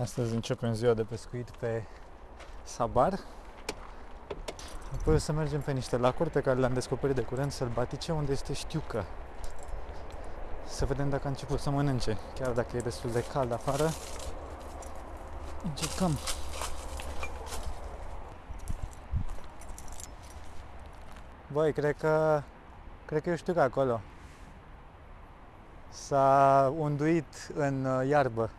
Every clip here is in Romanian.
Astăzi începem ziua de pescuit pe Sabar. Apoi o să mergem pe niște lacuri pe care le-am descoperit de curând sălbatice, unde este știucă. Să vedem dacă a început să mănânce. Chiar dacă e destul de cald afară, încercăm. Băi, cred că cred că eu știu că acolo s-a unduit în uh, iarbă.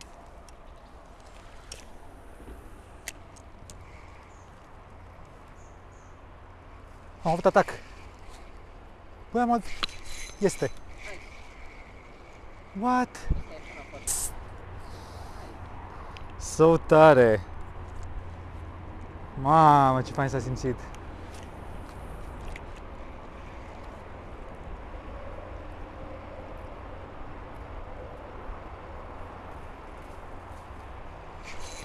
Am avut atac. Băi, am avut... Este. What? So tare. Mamă, ce fain s-a simțit.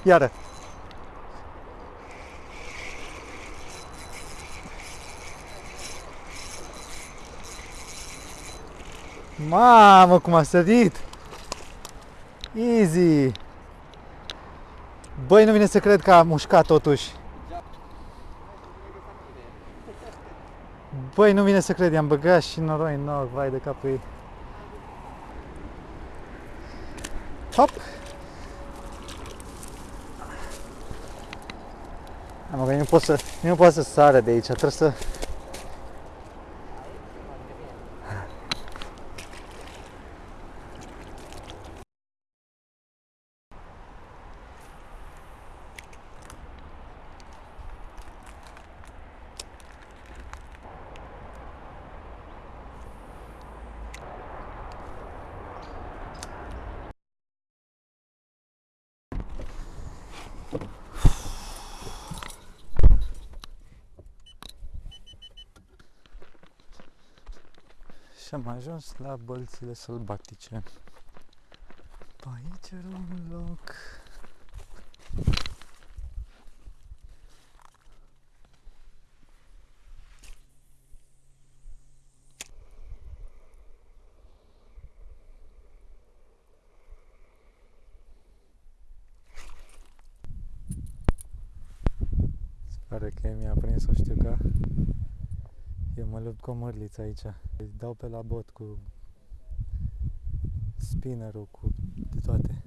Iară. Mamă, cum a sărit! Easy! Băi, nu vine să cred că a mușcat totuși. Băi, nu vine să cred, i-am băgat și noroi în noroc, vai de capul ei. Hop! Am că nu pot să, nu pot să sară de aici, trebuie să... Și am ajuns la bălțile sălbatice. Pe aici era un loc. Se pare că mi-a prins o știucă. Eu mă lupt cu o mărliță aici. Îi dau pe la bot cu spinnerul, cu de toate.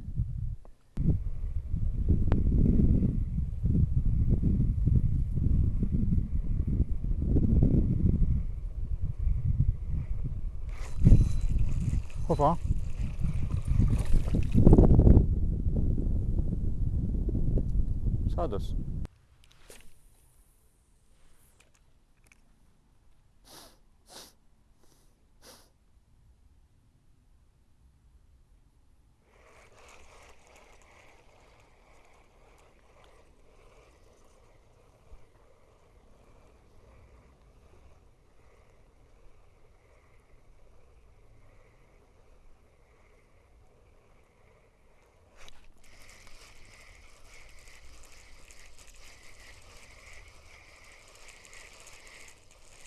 Opa! S-a dus.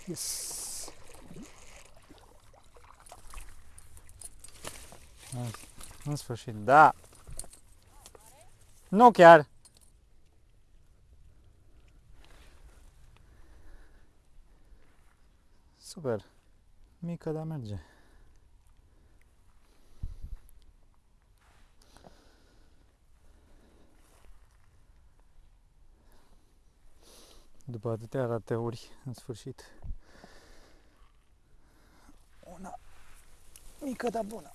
Yes. În- În sfârșit, da. Nu chiar. Super. Mică, dar merge. După atâtea rateuri, în sfârșit. Mică, dar bună.